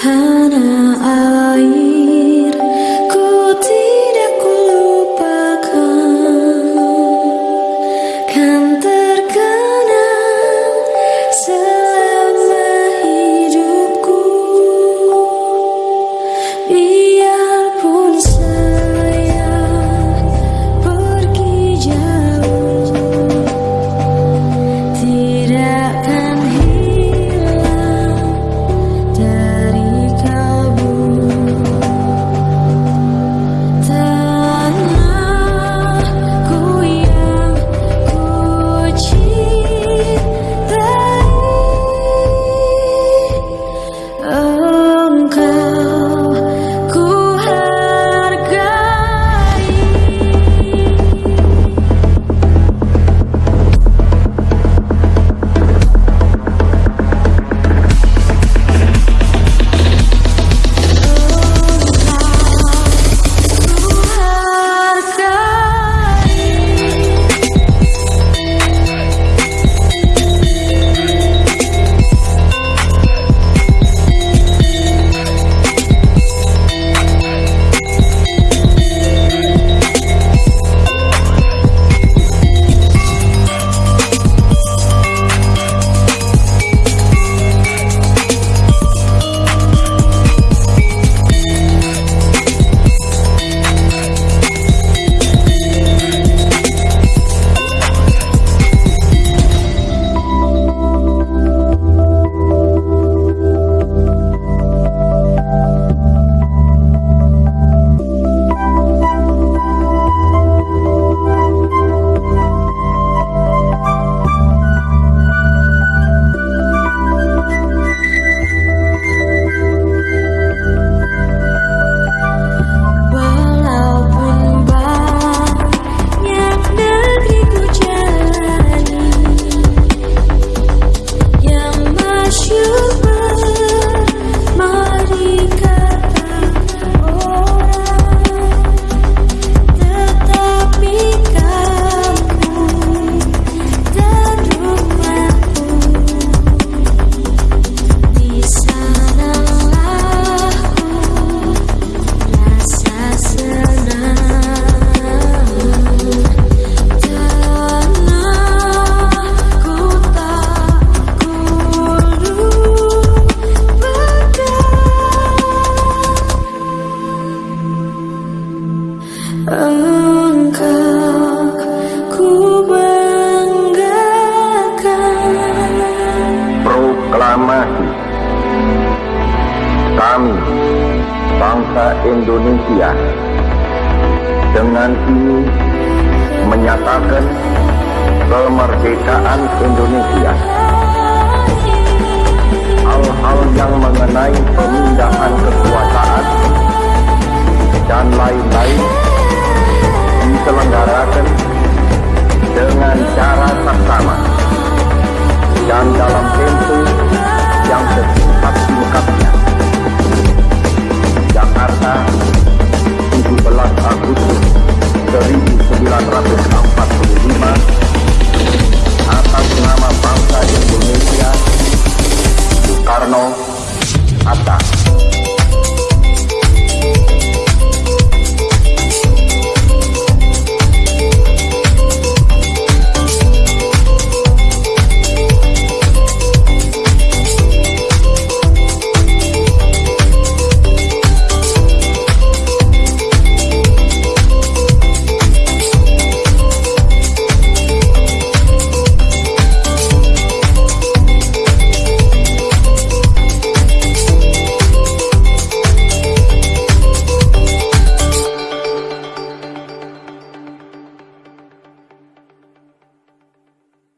tanah air ku tidak ku lupakan kan Proklamasi. Kami, bangsa Indonesia Dengan ini menyatakan kemerdekaan Indonesia. Hal-hal yang mengenai pemindahan kekuasaan